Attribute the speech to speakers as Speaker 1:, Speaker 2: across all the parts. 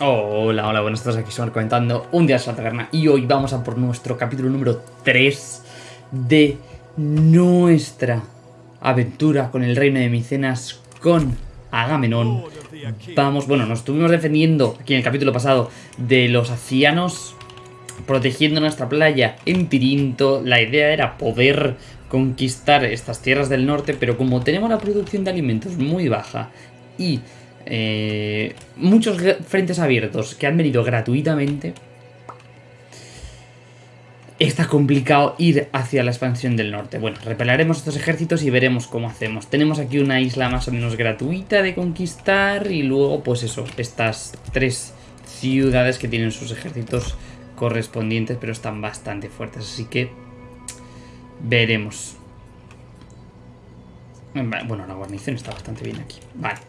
Speaker 1: Hola, hola, buenas tardes, aquí estamos comentando un día de la y hoy vamos a por nuestro capítulo número 3 de nuestra aventura con el reino de Micenas con Agamenón. Vamos, bueno, nos estuvimos defendiendo aquí en el capítulo pasado de los acianos, protegiendo nuestra playa en Tirinto. La idea era poder conquistar estas tierras del norte, pero como tenemos la producción de alimentos muy baja y eh, muchos frentes abiertos que han venido gratuitamente. Está complicado ir hacia la expansión del norte. Bueno, repelaremos estos ejércitos y veremos cómo hacemos. Tenemos aquí una isla más o menos gratuita de conquistar y luego, pues eso, estas tres ciudades que tienen sus ejércitos correspondientes, pero están bastante fuertes, así que veremos. Bueno, la guarnición está bastante bien aquí. Vale.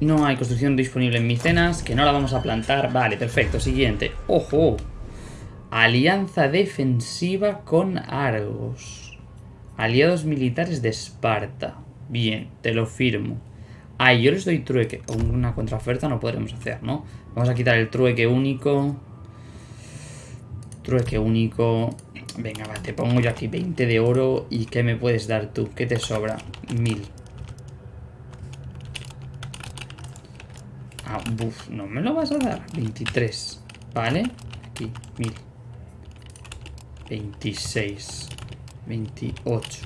Speaker 1: No hay construcción disponible en Micenas, que no la vamos a plantar. Vale, perfecto. Siguiente. ¡Ojo! Alianza defensiva con Argos. Aliados militares de Esparta. Bien, te lo firmo. Ah, yo les doy trueque. Una contraoferta no podremos hacer, ¿no? Vamos a quitar el trueque único. Trueque único. Venga, va, te pongo yo aquí 20 de oro. ¿Y qué me puedes dar tú? ¿Qué te sobra? 1000. Ah, buf, no me lo vas a dar. 23. ¿Vale? Aquí, 1000. 26. 28.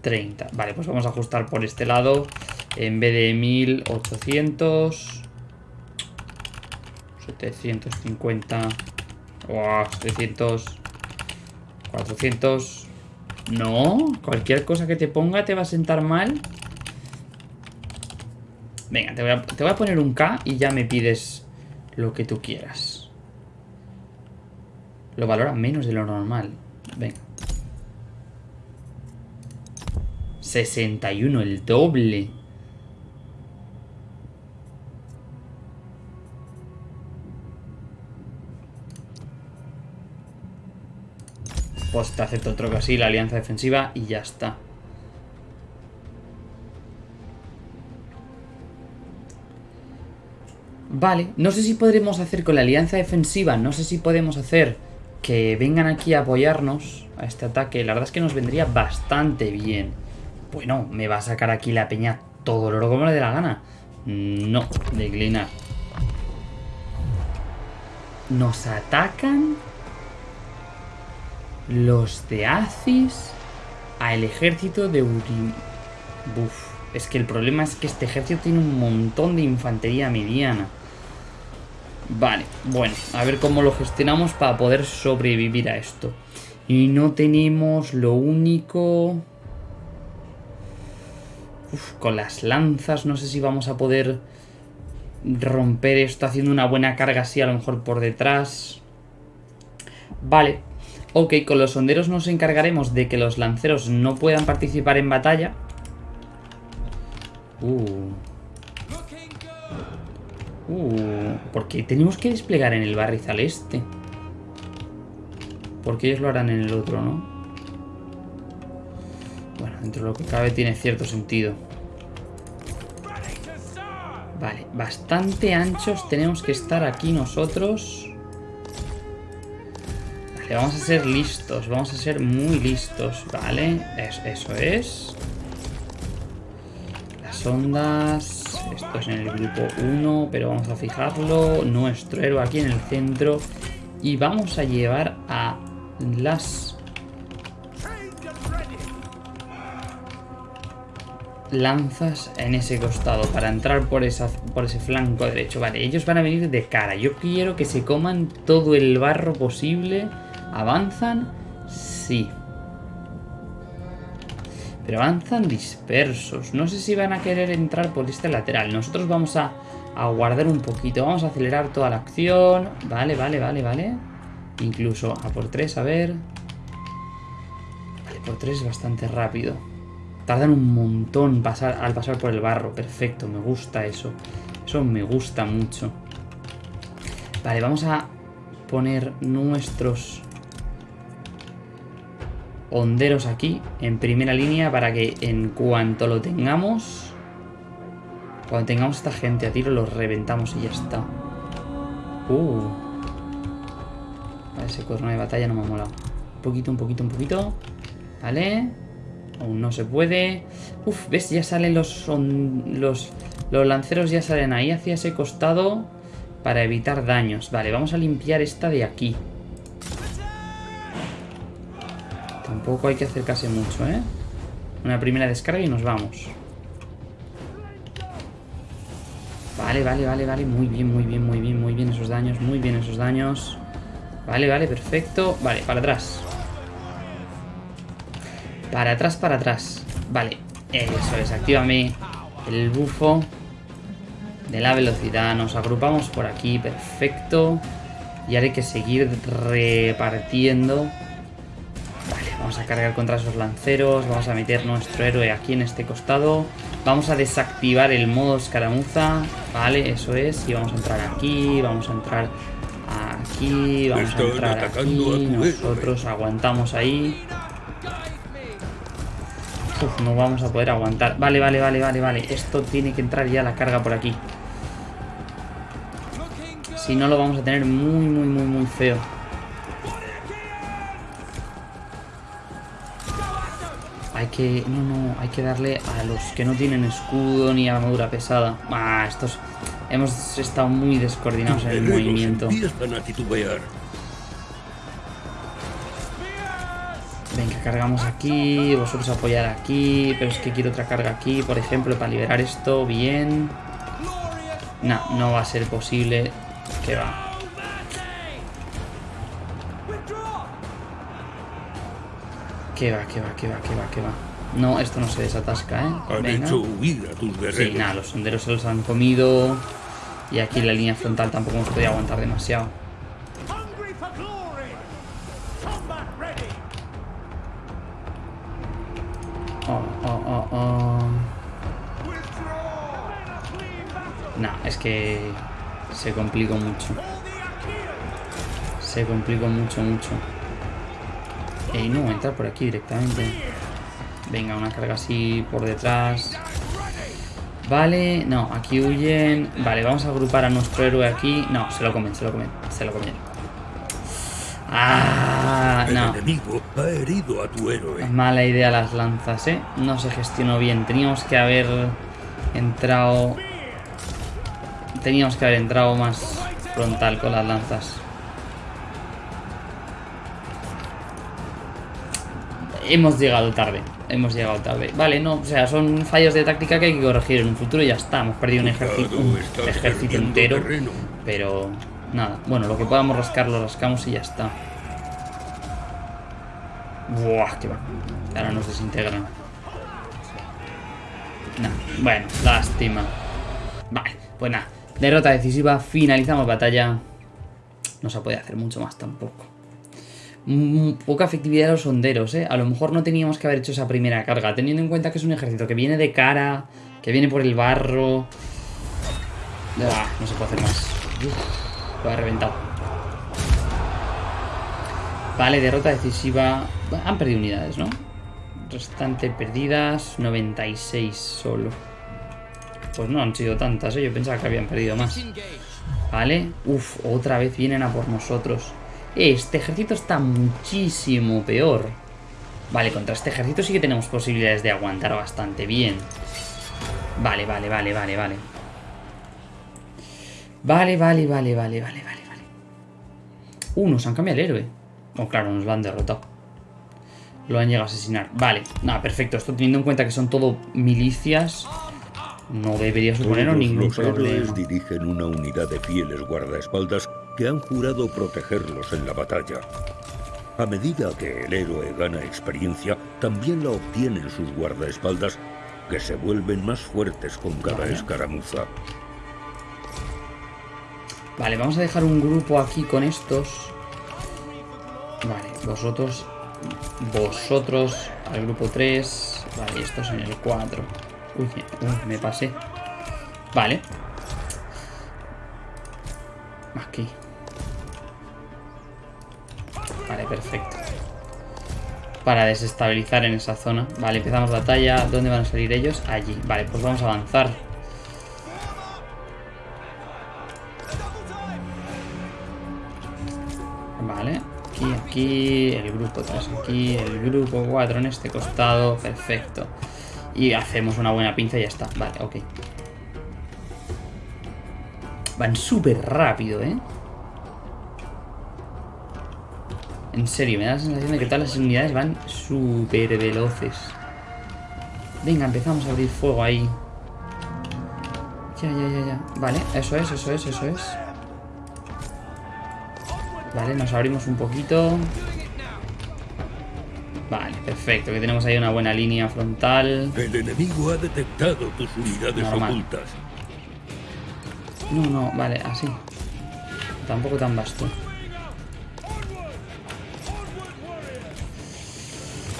Speaker 1: 30. Vale, pues vamos a ajustar por este lado. En vez de 1800. 750. Wow, 700. 400. No, cualquier cosa que te ponga te va a sentar mal. Venga, te voy, a, poner un K y ya me pides lo que tú quieras. Lo valora menos de lo normal. Venga. 61, el doble. Pues te acepto otro que así, la alianza defensiva y ya está. Vale, no sé si podremos hacer con la alianza defensiva, no sé si podemos hacer que vengan aquí a apoyarnos a este ataque. La verdad es que nos vendría bastante bien. Bueno, me va a sacar aquí la peña todo lo como le dé la gana. No, declinar. Nos atacan los de Aziz al ejército de Urim. Buf, es que el problema es que este ejército tiene un montón de infantería mediana. Vale, bueno, a ver cómo lo gestionamos para poder sobrevivir a esto. Y no tenemos lo único... Con las lanzas no sé si vamos a poder romper esto haciendo una buena carga así a lo mejor por detrás. Vale, ok, con los sonderos nos encargaremos de que los lanceros no puedan participar en batalla. Uh, Uh, porque tenemos que desplegar en el barrizal este. Porque ellos lo harán en el otro, ¿no? Bueno, dentro de lo que cabe tiene cierto sentido. Vale, bastante anchos tenemos que estar aquí nosotros. Vale, vamos a ser listos, vamos a ser muy listos, ¿vale? eso es. Las ondas... Esto es en el grupo 1, pero vamos a fijarlo. Nuestro héroe aquí en el centro. Y vamos a llevar a las... lanzas en ese costado para entrar por, esa, por ese flanco derecho. Vale, ellos van a venir de cara. Yo quiero que se coman todo el barro posible. ¿Avanzan? Sí. Pero avanzan dispersos. No sé si van a querer entrar por este lateral. Nosotros vamos a, guardar un poquito. Vamos a acelerar toda la acción. Vale, vale, vale, vale. Incluso a por tres, a ver. Vale, por tres es bastante rápido. Tardan un montón al pasar por el barro. Perfecto, me gusta eso. Eso me gusta mucho. Vale, vamos a poner nuestros honderos aquí en primera línea para que en cuanto lo tengamos Cuando tengamos esta gente a tiro, los reventamos y ya está. Uh. Ese cuerno de batalla no me ha molado. Un poquito, un poquito, un poquito. Vale. Aún no se puede. Uf, ¿ves? Ya salen los, los... Los lanceros ya salen ahí hacia ese costado para evitar daños. Vale, vamos a limpiar esta de aquí. Tampoco hay que acercarse mucho, ¿eh? Una primera descarga y nos vamos. Vale, vale, vale, vale. Muy bien, muy bien, muy bien, muy bien esos daños. Muy bien esos daños. Vale, vale, perfecto. Vale, para atrás. Para atrás, para atrás. Vale, eso es. Actívame el bufo de la velocidad. Nos agrupamos por aquí, perfecto. Y ahora hay que seguir repartiendo. Vamos a cargar contra esos lanceros. Vamos a meter nuestro héroe aquí en este costado. Vamos a desactivar el modo escaramuza. Vale, eso es. Y vamos a entrar aquí. Vamos a entrar aquí. Vamos a entrar aquí. Nosotros aguantamos ahí. Uf, no vamos a poder aguantar. Vale, vale, vale, vale, vale. Esto tiene que entrar ya la carga por aquí. Si no, lo vamos a tener muy, muy, muy, muy feo. Que... No, no, hay que darle a los que no tienen escudo ni armadura pesada. Ah, estos... Hemos estado muy descoordinados en el movimiento. Venga, cargamos aquí, vosotros apoyar aquí, pero es que quiero otra carga aquí, por ejemplo, para liberar esto, bien. No, no va a ser posible. Que va. Que va, que va, que va, que va, que va. No, esto no se desatasca, ¿eh?
Speaker 2: Venga.
Speaker 1: Sí, nada, los sonderos se los han comido. Y aquí la línea frontal tampoco hemos podido aguantar demasiado. Oh, oh, oh, oh. No, es que se complicó mucho. Se complicó mucho, mucho. Y no, entrar por aquí directamente. Venga, una carga así por detrás. Vale, no, aquí huyen. Vale, vamos a agrupar a nuestro héroe aquí. No, se lo comen, se lo comen, se lo comen. Ah, no.
Speaker 2: ha herido a tu héroe.
Speaker 1: Mala idea las lanzas, ¿eh? No se gestionó bien. Teníamos que haber entrado... Teníamos que haber entrado más frontal con las lanzas. Hemos llegado tarde. Hemos llegado tarde. Vale, no, o sea, son fallos de táctica que hay que corregir en un futuro y ya está. Hemos perdido un ejército, un ejército entero. Pero nada. Bueno, lo que podamos rascar lo rascamos y ya está. Buah, que va. Ahora nos desintegran. No, bueno, lástima. Vale, pues nada. Derrota decisiva, finalizamos batalla. No se puede hacer mucho más tampoco. Poca efectividad de los sonderos, ¿eh? A lo mejor no teníamos que haber hecho esa primera carga, teniendo en cuenta que es un ejército que viene de cara, que viene por el barro. Ah, no se puede hacer más. Uf, lo ha reventado. Vale, derrota decisiva. Han perdido unidades, ¿no? Restante perdidas, 96 solo. Pues no han sido tantas, ¿eh? Yo pensaba que habían perdido más. Vale. Uf, otra vez vienen a por nosotros. Este ejército está muchísimo peor. Vale, contra este ejército sí que tenemos posibilidades de aguantar bastante bien. Vale, vale, vale, vale, vale. Vale, vale, vale, vale, vale, vale, vale. Uh, nos han cambiado el héroe. Oh, claro, nos lo han derrotado. Lo han llegado a asesinar. Vale, nada, perfecto. Esto teniendo en cuenta que son todo milicias, no debería suponer ningún
Speaker 2: los
Speaker 1: problema.
Speaker 2: dirigen una unidad de fieles guardaespaldas que han jurado protegerlos en la batalla. A medida que el héroe gana experiencia, también la obtienen sus guardaespaldas, que se vuelven más fuertes con cada
Speaker 1: Vale.
Speaker 2: escaramuza.
Speaker 1: Vale, vamos a dejar un grupo aquí con estos. Vale, vosotros. Vosotros al grupo 3. Vale, estos en el 4. Uy, uy, me pasé. Vale. Aquí. perfecto. Para desestabilizar en esa zona. Vale, empezamos batalla. ¿Dónde van a salir ellos? Allí. Vale, pues vamos a avanzar. Vale. Aquí, aquí. El grupo 3 aquí. El grupo 4 en este costado. Perfecto. Y hacemos una buena pinza y ya está. Vale, ok. Van súper rápido, ¿eh? En serio, me da la sensación de que todas las unidades van súper veloces. Venga, empezamos a abrir fuego ahí. Ya, ya, ya, ya. Vale, eso es, eso es, eso es. Vale, nos abrimos un poquito. Vale, perfecto, que tenemos ahí una buena línea frontal.
Speaker 2: El enemigo ha detectado tus unidades
Speaker 1: Normal.
Speaker 2: ocultas.
Speaker 1: No, no, vale, así. Tampoco tan vasto.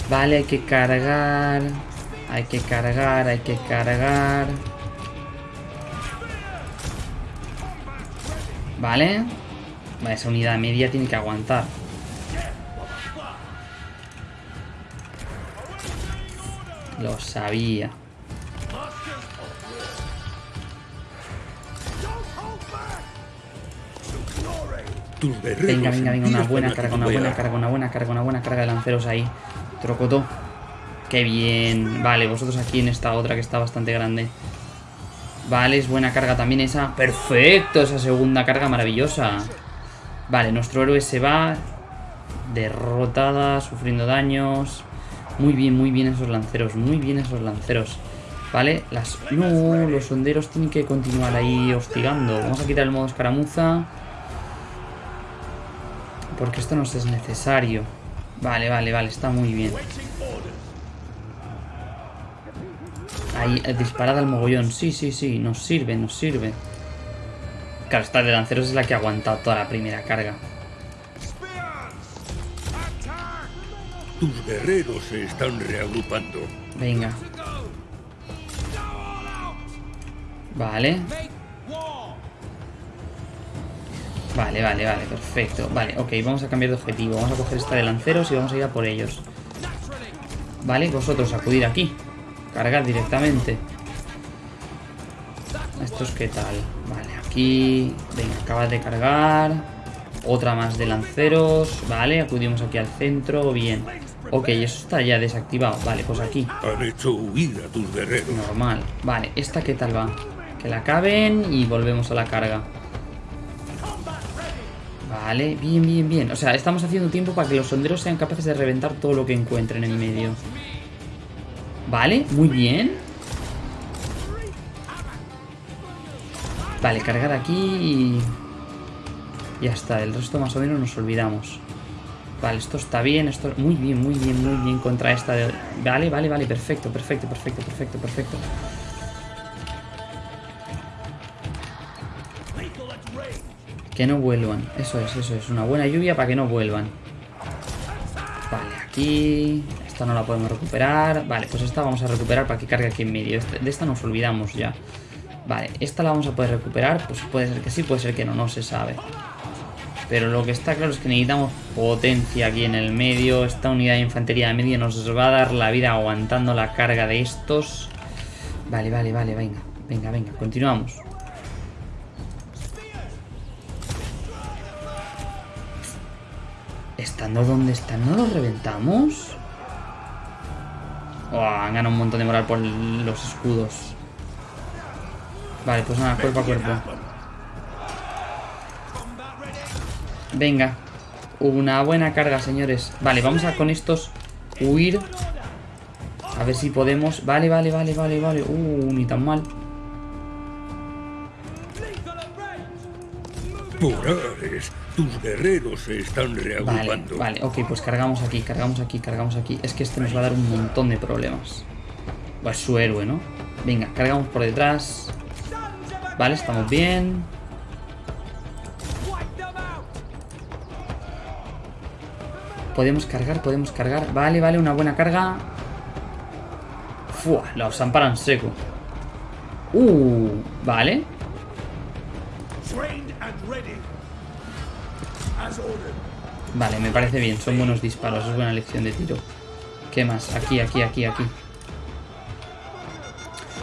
Speaker 1: Vale, hay que cargar. Hay que cargar, hay que cargar. Vale. Vale, esa unidad media tiene que aguantar. Lo sabía. Venga, venga, venga, una buena carga, una buena carga, una buena carga, una buena carga de lanceros ahí. Trocotó. Qué bien. Vale, vosotros aquí en esta otra que está bastante grande. Vale, es buena carga también esa. Perfecto, esa segunda carga maravillosa. Vale, nuestro héroe se va. Derrotada, sufriendo daños. Muy bien, muy bien esos lanceros, muy bien esos lanceros. Vale, las... No, los sonderos tienen que continuar ahí hostigando. Vamos a quitar el modo escaramuza. Porque esto nos es necesario. Vale, vale, vale, está muy bien. Ahí, eh, disparada al mogollón. Sí, sí, sí, nos sirve, nos sirve. Claro, esta de lanceros es la que ha aguantado toda la primera carga.
Speaker 2: Tus guerreros se están reagrupando.
Speaker 1: Venga. Vale. Vale, vale, vale, perfecto. Vale, ok, vamos a cambiar de objetivo. Vamos a coger esta de lanceros y vamos a ir a por ellos. Vale, vosotros acudir aquí. Cargar directamente. ¿Estos qué tal? Vale, aquí... Venga, acaba de cargar. Otra más de lanceros. Vale, acudimos aquí al centro. Bien. Ok, eso está ya desactivado. Vale, pues aquí.
Speaker 2: Han hecho huir a tus guerreros.
Speaker 1: Normal. Vale, ¿esta qué tal va? Que la acaben y volvemos a la carga. Vale, bien, bien, bien. O sea, estamos haciendo tiempo para que los sonderos sean capaces de reventar todo lo que encuentren en medio. Vale, muy bien. Vale, cargar aquí y... Ya está, el resto más o menos nos olvidamos. Vale, esto está bien, esto... Muy bien, muy bien, muy bien contra esta de... Vale, vale, vale, perfecto, perfecto, perfecto, perfecto, perfecto. Que no vuelvan. Eso es, eso es. Una buena lluvia para que no vuelvan. Vale, aquí... Esta no la podemos recuperar. Vale, pues esta vamos a recuperar para que cargue aquí en medio. Este- De esta nos olvidamos ya. Vale, esta la vamos a poder recuperar. Pues puede ser que sí, puede ser que no, no se sabe. Pero lo que está claro es que necesitamos potencia aquí en el medio. Esta unidad de infantería de medio nos va a dar la vida aguantando la carga de estos. Vale, vale, vale, venga. Venga, venga, continuamos. Estando donde están, ¿no los reventamos? Oh, han ganado un montón de moral por los escudos. Vale, pues nada, cuerpo a cuerpo. Venga. Una buena carga, señores. Vale, vamos a con estos huir. A ver si podemos. Vale, vale, vale, vale, vale. Uh, ni tan mal.
Speaker 2: Por Ares, tus guerreros se están
Speaker 1: Vale,
Speaker 2: reagrupando.
Speaker 1: vale, ok, pues cargamos aquí, cargamos aquí, cargamos aquí. Es que este nos va a dar un montón de problemas. Pues su héroe, ¿no? Venga, cargamos por detrás. Vale, estamos bien. Podemos cargar, podemos cargar. Vale, vale, una buena carga. Fua, los amparan seco. Uh, vale. Vale, me parece bien, son buenos disparos, es buena lección de tiro. ¿Qué más? Aquí, aquí, aquí, aquí.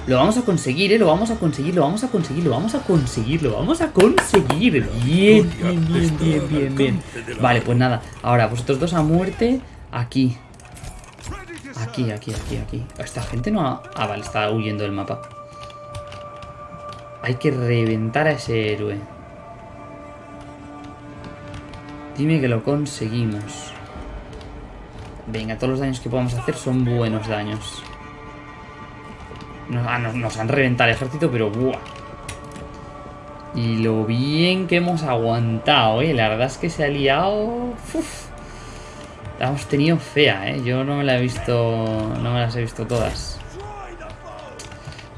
Speaker 1: Lo vamos a conseguir, ¿eh? Lo vamos a conseguir, lo vamos a conseguir, lo vamos a conseguir, lo vamos a conseguir. Bien, bien, bien, bien, bien, bien. Vale, pues nada. Ahora, vosotros dos a muerte. Aquí. Aquí, aquí, aquí, aquí. Esta gente no ha... Ah, vale, está huyendo del mapa. Hay que reventar a ese héroe. Dime que lo conseguimos. Venga, todos los daños que podamos hacer son buenos daños. Nos, ah, nos, han reventado el ejército, pero ¡buah! Y lo bien que hemos aguantado, ¿eh? La verdad es que se ha liado... La hemos tenido fea, ¿eh? Yo no me la he visto... No me las he visto todas.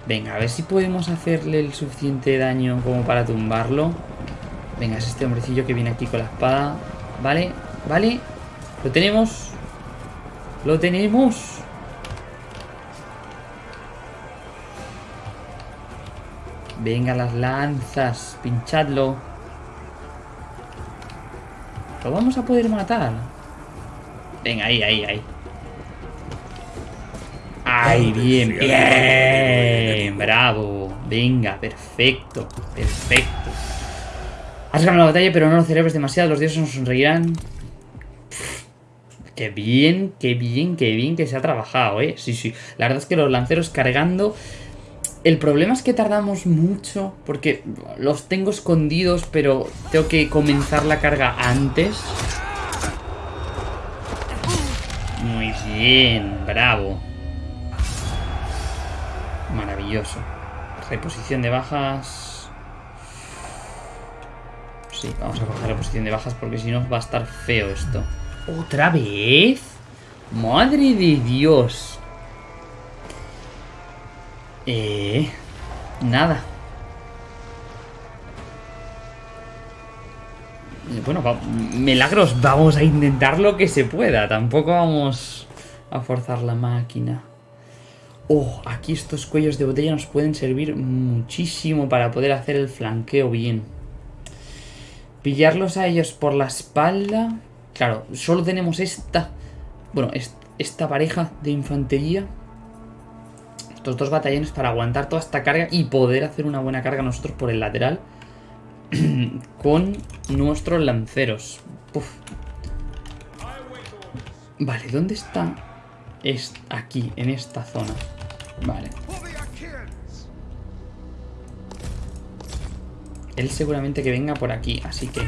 Speaker 1: Venga, a ver si podemos hacerle el suficiente daño como para tumbarlo. Venga, es este hombrecillo que viene aquí con la espada. Vale, vale. Lo tenemos. Lo tenemos. Venga, las lanzas. Pinchadlo. Lo vamos a poder matar. Venga, ahí, ahí, ahí. ¡Ay, bien, bien! ¡Bravo! Venga, perfecto, perfecto. Has ganado la batalla, pero no lo celebres demasiado. Los dioses nos sonreirán. qué bien, qué bien, qué bien que se ha trabajado, ¿eh? Sí, sí. La verdad es que los lanceros cargando... El problema es que tardamos mucho, porque los tengo escondidos, pero tengo que comenzar la carga antes. Muy bien, bravo. Maravilloso. Reposición de bajas. Sí, vamos a coger reposición de bajas porque si no va a estar feo esto. ¿Otra vez? Madre de Dios. Eh... Nada. Bueno, milagros, vamos a intentar lo que se pueda. Tampoco vamos a forzar la máquina. Oh, aquí estos cuellos de botella nos pueden servir muchísimo para poder hacer el flanqueo bien. Pillarlos a ellos por la espalda. Claro, solo tenemos esta... Bueno, esta pareja de infantería. Estos dos batallones para aguantar toda esta carga y poder hacer una buena carga nosotros por el lateral. con nuestros lanceros. Vale, ¿dónde está? Es aquí, en esta zona. Vale. Él seguramente que venga por aquí, así que...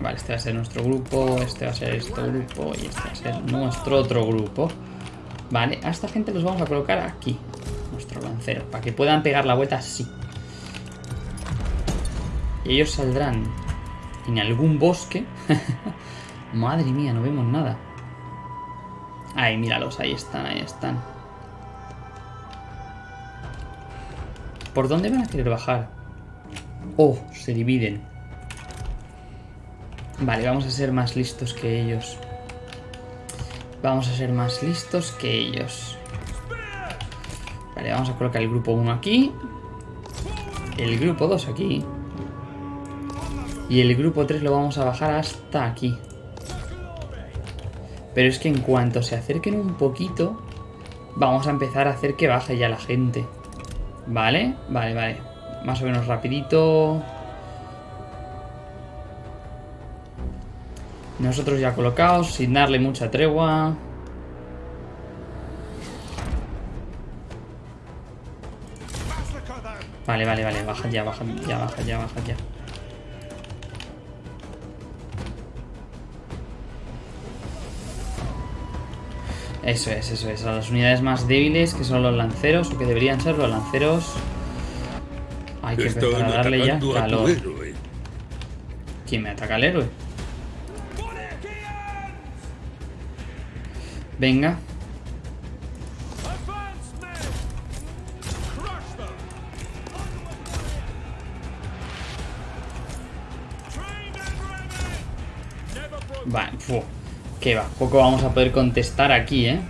Speaker 1: Vale, este va a ser nuestro grupo, este va a ser este grupo y este va a ser nuestro otro grupo. Vale, a esta gente los vamos a colocar aquí, nuestro lancero, para que puedan pegar la vuelta así. Y ellos saldrán en algún bosque. Madre mía, no vemos nada. Ahí, míralos, ahí están, ahí están. ¿Por dónde van a querer bajar? Oh, se dividen. Vale, vamos a ser más listos que ellos. Vamos a ser más listos que ellos. Vale, vamos a colocar el grupo 1 aquí. El grupo 2 aquí. Y el grupo 3 lo vamos a bajar hasta aquí. Pero es que en cuanto se acerquen un poquito, vamos a empezar a hacer que baje ya la gente. ¿Vale? Vale, vale. Más o menos rapidito. Nosotros ya colocados, sin darle mucha tregua. Vale, vale, vale. Baja ya, baja ya, baja ya, baja ya. Eso es, eso es. A las unidades más débiles, que son los lanceros, o que deberían ser los lanceros. Hay que empezar a darle ya calor. ¿Quién me ataca al héroe? Venga. Vale, que va, poco vamos a poder contestar aquí, ¿eh?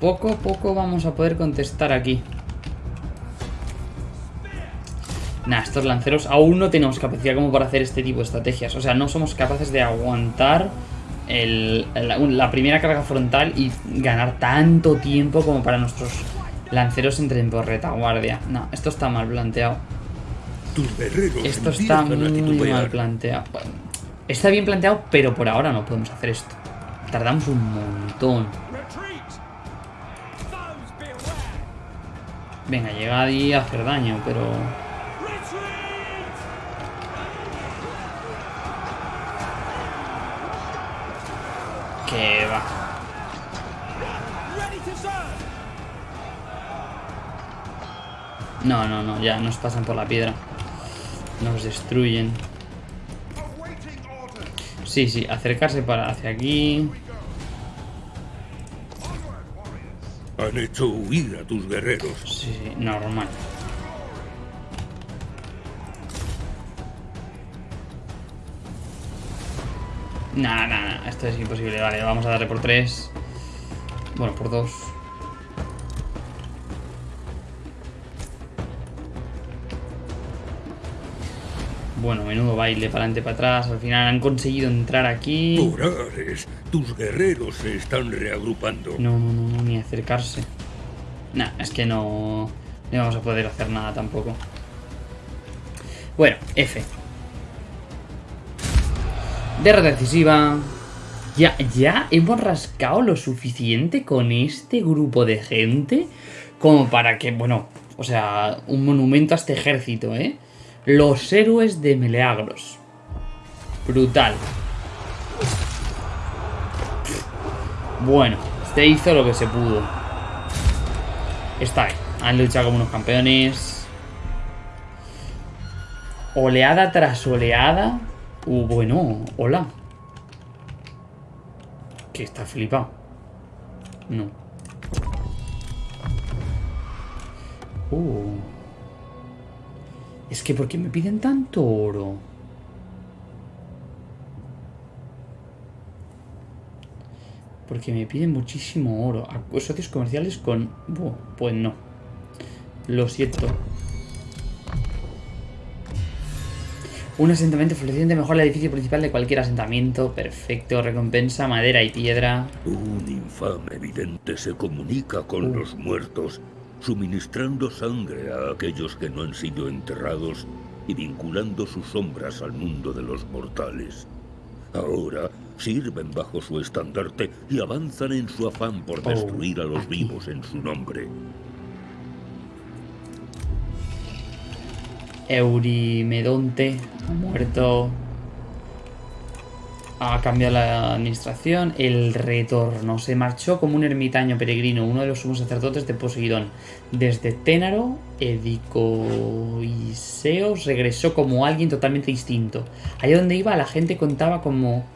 Speaker 1: Poco, poco vamos a poder contestar aquí. Nah, estos lanceros aún no tenemos capacidad como para hacer este tipo de estrategias. O sea, no somos capaces de aguantar el- la, la primera carga frontal y ganar tanto tiempo como para nuestros lanceros entren por retaguardia. No, esto está mal planteado.
Speaker 2: Tus
Speaker 1: Esto está
Speaker 2: a
Speaker 1: muy mal planteado. Bueno, está bien planteado, pero por ahora no podemos hacer esto. Tardamos un montón. Venga, llegad y hacer daño, pero... Que va. No, no, no, ya nos pasan por la piedra. Nos destruyen. Sí, sí, acercarse para hacia aquí.
Speaker 2: Han hecho huir a tus guerreros.
Speaker 1: Sí, sí, normal. Nah, nah, nah, esto es imposible. Vale, vamos a darle por tres. Bueno, por dos. Bueno, menudo baile para adelante para atrás. Al final han conseguido entrar aquí.
Speaker 2: Horares, tus guerreros se están reagrupando.
Speaker 1: No, no, no, no, ni acercarse. Nah, es que no, no vamos a poder hacer nada tampoco. Bueno, F. Derrota decisiva. Ya, ya hemos rascado lo suficiente con este grupo de gente como para que, bueno, o sea, un monumento a este ejército, ¿eh? Los héroes de Meleagros. Brutal. Bueno, se hizo lo que se pudo. Está bien. Han luchado como unos campeones. Oleada tras oleada. Uh, bueno, hola. Que está flipado. No. Uh. Es que ¿por qué me piden tanto oro? Porque me piden muchísimo oro. A- Socios comerciales con... Buah, pues no. Lo siento. Un asentamiento floreciente mejora el edificio principal de cualquier asentamiento. Perfecto. Recompensa, madera y piedra.
Speaker 2: Un infame vidente se comunica con los muertos, suministrando sangre a aquellos que no han sido enterrados y vinculando sus sombras al mundo de los mortales. Ahora sirven bajo su estandarte y avanzan en su afán por
Speaker 1: Oh,
Speaker 2: destruir a los vivos en su nombre.
Speaker 1: Eurimedonte ha muerto. Ha cambiado la administración. El retorno. Se marchó como un ermitaño peregrino, uno de los sumos sacerdotes de Poseidón. Desde Ténaro, Edicoiseos regresó como alguien totalmente distinto. Allá donde iba, la gente contaba como.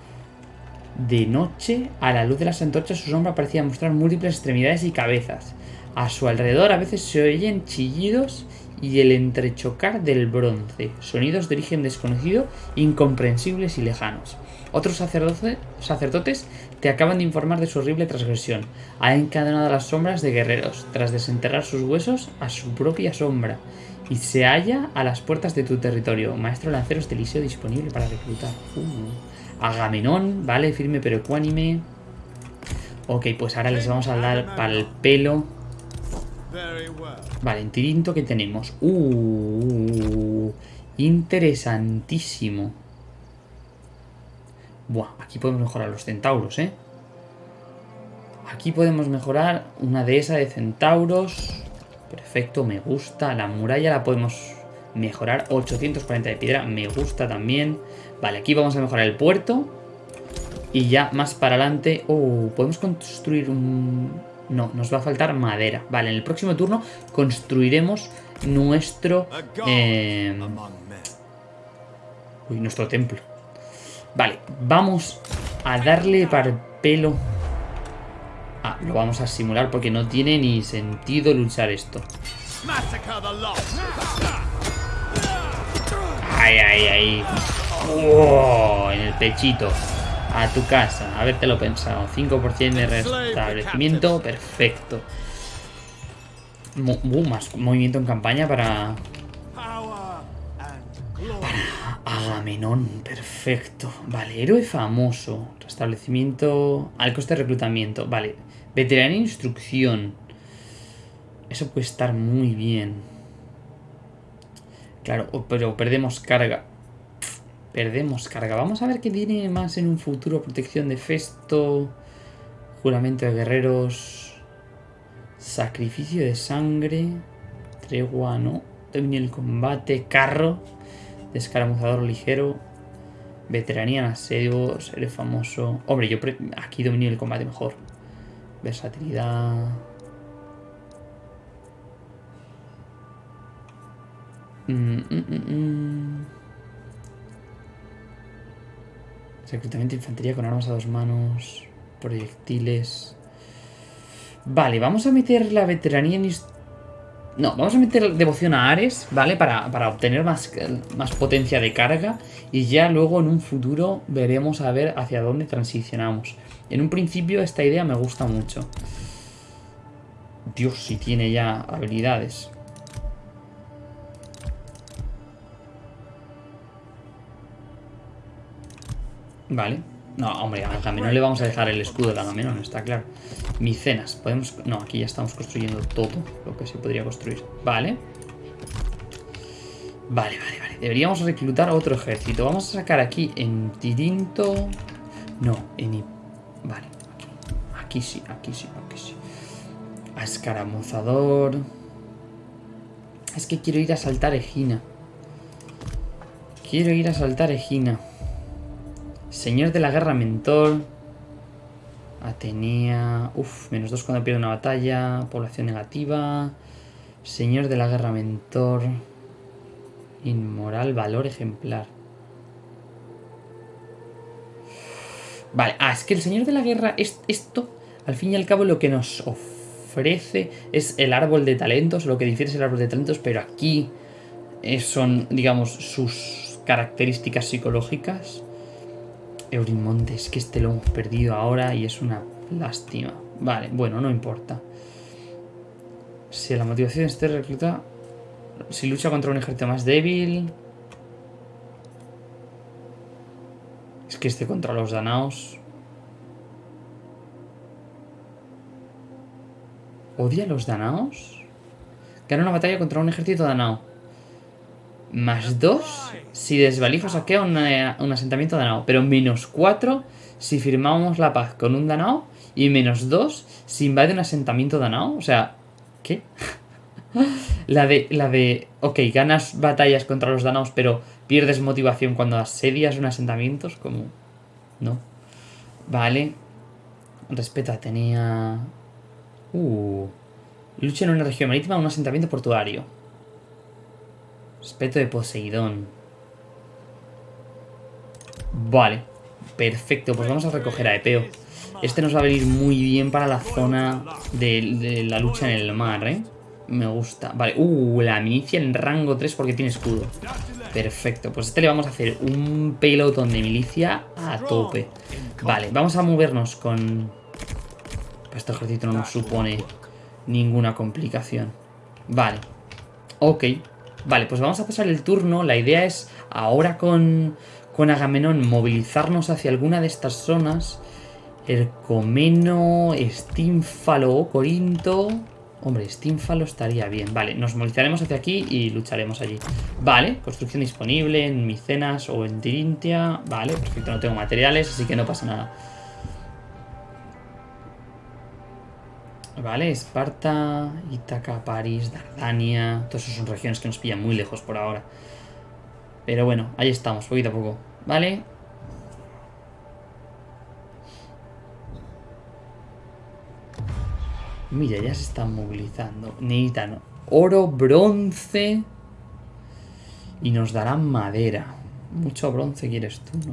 Speaker 1: De noche, a la luz de las antorchas, su sombra parecía mostrar múltiples extremidades y cabezas. A su alrededor a veces se oyen chillidos y el entrechocar del bronce, sonidos de origen desconocido, incomprensibles y lejanos. Otros sacerdote- sacerdotes te acaban de informar de su horrible transgresión. Ha encadenado a las sombras de guerreros, tras desenterrar sus huesos a su propia sombra, y se halla a las puertas de tu territorio. Maestro lanceros de Eliseo disponible para reclutar. Uh. Agamenón, vale, firme pero ecuánime. Ok, pues ahora les vamos a dar para el pelo. Vale, en Tirinto que tenemos. Uh, interesantísimo. Buah, aquí podemos mejorar los centauros, ¿eh? Aquí podemos mejorar una dehesa de centauros. Perfecto, me gusta. La muralla la podemos mejorar. 840 de piedra, me gusta también. Vale, aquí vamos a mejorar el puerto. Y ya más para adelante... Oh, podemos construir un... No, nos va a faltar madera. Vale, en el próximo turno construiremos nuestro... Eh. Uy, nuestro templo. Vale, vamos a darle para el pelo. Ah, lo vamos a simular porque no tiene ni sentido luchar esto. Ay, ay, ay. Oh, en el pechito. A tu casa. Habértelo pensado. 5% de restablecimiento. Perfecto. Uh, más movimiento en campaña para Agamenón, perfecto. Vale, héroe famoso. Restablecimiento. Al coste de reclutamiento. Vale. Veteranía e instrucción. Eso puede estar muy bien. Claro, pero perdemos carga. Perdemos carga. Vamos a ver qué tiene más en un futuro. Protección de Festo. Juramento de guerreros. Sacrificio de sangre. Tregua, ¿no? Dominio del combate. Carro. Descaramuzador ligero. Veteranía en asedio. Seré famoso. Hombre, yo aquí dominio del combate mejor. Versatilidad. Mm, mm, mm, mm. Reclutamiento de infantería con armas a dos manos. Proyectiles. Vale, vamos a meter la veteranía en... No, vamos a meter devoción a Ares, ¿vale? Para, para obtener más, más potencia de carga. Y ya luego en un futuro veremos a ver hacia dónde transicionamos. En un principio esta idea me gusta mucho. Dios, si tiene ya habilidades. Vale. No, hombre, a Agamenón le vamos a dejar el escudo de Agamenón, está claro. Micenas, podemos... No, aquí ya estamos construyendo todo lo que se podría construir. Vale. Vale, vale, vale. Deberíamos reclutar otro ejército. Vamos a sacar aquí en Tirinto... No, en... Vale, aquí. Aquí sí, aquí sí, aquí sí. A escaramuzador... Es que quiero ir a saltar Egina. Quiero ir a saltar Egina. Señor de la guerra mentor. Atenea. Uf, menos dos cuando pierde una batalla. Población negativa. Señor de la guerra mentor. Inmoral, valor ejemplar. Vale, ah, es que el Señor de la Guerra, es, esto, al fin y al cabo, lo que nos ofrece es el árbol de talentos, lo que difiere es el árbol de talentos, pero aquí eh, son, digamos, sus características psicológicas. Eurimonte, es que este lo hemos perdido ahora y es una lástima. Vale, bueno, no importa. Si la motivación de este recluta, si lucha contra un ejército más débil... Es que este contra los danaos... ¿Odia a los danaos? Gana una batalla contra un ejército danao. Más 2 si desvalijo saquea una- un asentamiento danao. Pero menos 4 si firmamos la paz con un danao. Y menos 2 si invade un asentamiento danao. O sea, ¿qué? la de, la de, ok, ganas batallas contra los danaos, pero pierdes motivación cuando asedias un asentamiento. Es como, no. Vale. Respeta, tenía... Uh. Lucha en una región marítima, un asentamiento portuario. Respeto de Poseidón. Vale. Perfecto, pues vamos a recoger a Epeo. Este nos va a venir muy bien para la zona de, la lucha en el mar, ¿eh? Me gusta. Vale, uh, la milicia en rango 3 porque tiene escudo. Perfecto, pues este le vamos a hacer un pelotón de milicia a tope. Vale, vamos a movernos con... Este ejército no nos supone ninguna complicación. Vale. Ok. Vale, pues vamos a pasar el turno. La idea es ahora con, con Agamenón movilizarnos hacia alguna de estas zonas. Ercomeno, Estínfalo o Corinto. Hombre, Estínfalo estaría bien. Vale, nos movilizaremos hacia aquí y lucharemos allí. Vale, construcción disponible en Micenas o en Tirintia. Vale, perfecto, no tengo materiales, así que no pasa nada. Vale, Esparta, Ítaca, París, Dardania. Todas esas son regiones que nos pillan muy lejos por ahora. Pero bueno, ahí estamos, poquito a poco. Vale. Mira, ya se están movilizando. Necesitan oro, bronce. Y nos darán madera. Mucho bronce quieres tú, ¿no?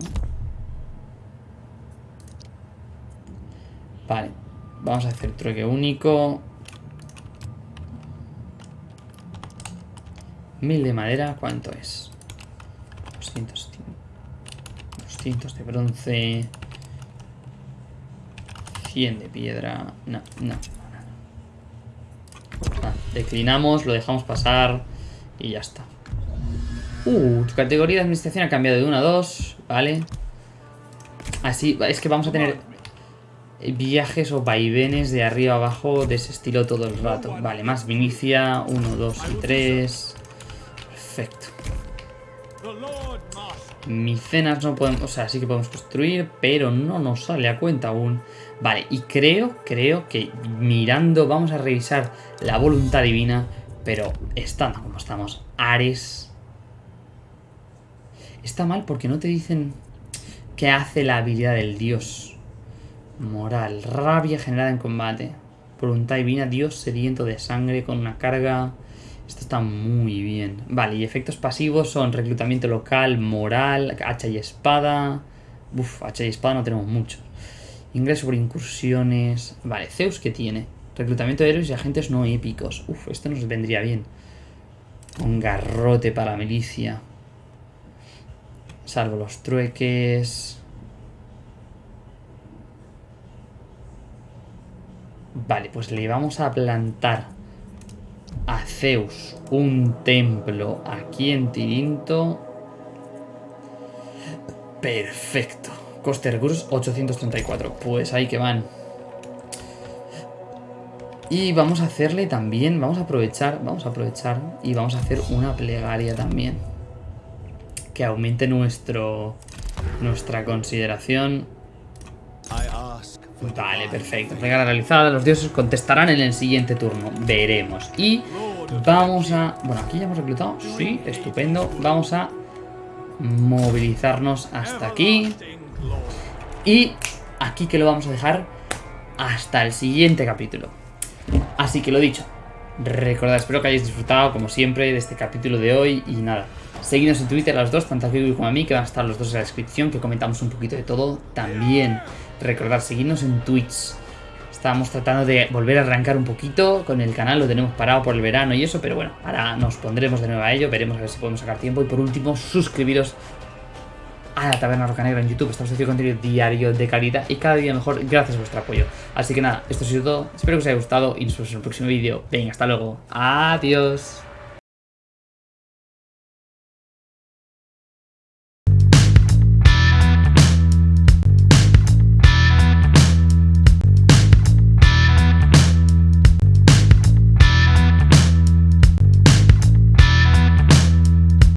Speaker 1: Vale. Vamos a hacer trueque único. Mil de madera, ¿cuánto es? 200, 200 de bronce. 100 de piedra. No, no, no, no. Ah, declinamos, lo dejamos pasar y ya está. Uh, tu categoría de administración ha cambiado de 1 a 2, ¿vale? Así, es que vamos a tener viajes o vaivenes de arriba abajo de ese estilo todo el rato. Vale, más Vinicia, 1, 2 y 3. Perfecto. Micenas no podemos, o sea, sí que podemos construir, pero no nos sale a cuenta aún. Vale, y creo, creo que mirando, vamos a revisar la voluntad divina, pero estando como estamos, Ares... Está mal porque no te dicen qué hace la habilidad del dios. Moral, rabia generada en combate. Voluntad divina, dios sediento de sangre con una carga... Esto está muy bien. Vale, y efectos pasivos son reclutamiento local, moral, hacha y espada. Uf, hacha y espada no tenemos muchos. Ingreso por incursiones. Vale, Zeus que tiene. Reclutamiento de héroes y agentes no épicos. Uf, esto nos vendría bien. Un garrote para la milicia. Salvo los trueques. Vale, pues le vamos a plantar a Zeus un templo aquí en Tirinto. Perfecto. Coste de recursos 834. Pues ahí que van. Y vamos a hacerle también, vamos a aprovechar, vamos a aprovechar y vamos a hacer una plegaria también. Que aumente nuestro nuestra consideración. Vale, perfecto. Plegaria realizada, los dioses contestarán en el siguiente turno. Veremos. Y vamos a... Bueno, aquí ya hemos reclutado. Sí, estupendo. Vamos a movilizarnos hasta aquí. Y aquí que lo vamos a dejar hasta el siguiente capítulo. Así que lo dicho, recordad, espero que hayáis disfrutado como siempre de este capítulo de hoy y nada. Seguidnos en Twitter a los dos, tanto a Kiwi como a mí, que van a estar los dos en la descripción, que comentamos un poquito de todo. También recordad, seguidnos en Twitch. Estábamos tratando de volver a arrancar un poquito con el canal, lo tenemos parado por el verano y eso, pero bueno, ahora nos pondremos de nuevo a ello, veremos a ver si podemos sacar tiempo. Y por último, suscribiros a la Taberna Roca Negra en YouTube. Estamos haciendo contenido diario de calidad y cada día mejor gracias a vuestro apoyo. Así que nada, esto ha sido todo. Espero que os haya gustado y nos vemos en el próximo vídeo. Venga, hasta luego. Adiós.